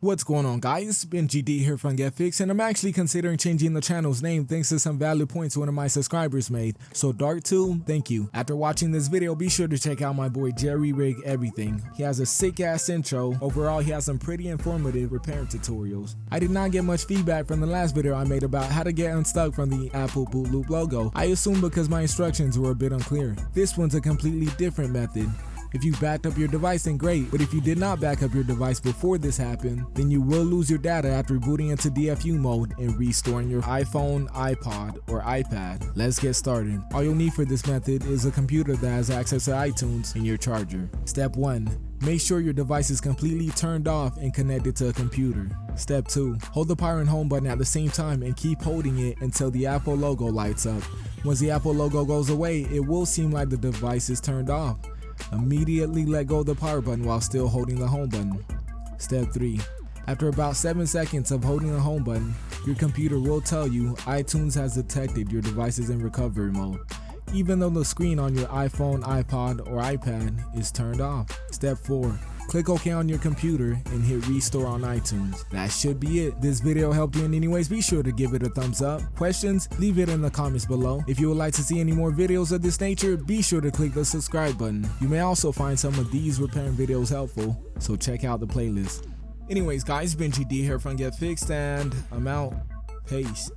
What's going on guys, Benji GD here from GetFix and I'm actually considering changing the channel's name thanks to some valid points one of my subscribers made. So Dark2, thank you. After watching this video, be sure to check out my boy JerryRigEverything. He has a sick ass intro. Overall, he has some pretty informative repair tutorials. I did not get much feedback from the last video I made about how to get unstuck from the Apple boot loop logo. I assume because my instructions were a bit unclear. This one's a completely different method. If you backed up your device then great, but if you did not back up your device before this happened, then you will lose your data after booting into DFU mode and restoring your iPhone, iPod, or iPad. Let's get started. All you'll need for this method is a computer that has access to iTunes and your charger. Step 1. Make sure your device is completely turned off and connected to a computer. Step 2. Hold the power and home button at the same time and keep holding it until the Apple logo lights up. Once the Apple logo goes away, it will seem like the device is turned off. Immediately let go of the power button while still holding the home button. Step 3. After about 7 seconds of holding the home button, your computer will tell you iTunes has detected your device is in recovery mode, even though the screen on your iPhone, iPod, or iPad is turned off. Step 4. Click OK on your computer and hit restore on iTunes. That should be it. This video helped you in any ways, be sure to give it a thumbs up. Questions? Leave it in the comments below. If you would like to see any more videos of this nature, be sure to click the subscribe button. You may also find some of these repairing videos helpful, so check out the playlist. Anyways guys, Benji D here from Get Fixed and I'm out. Peace.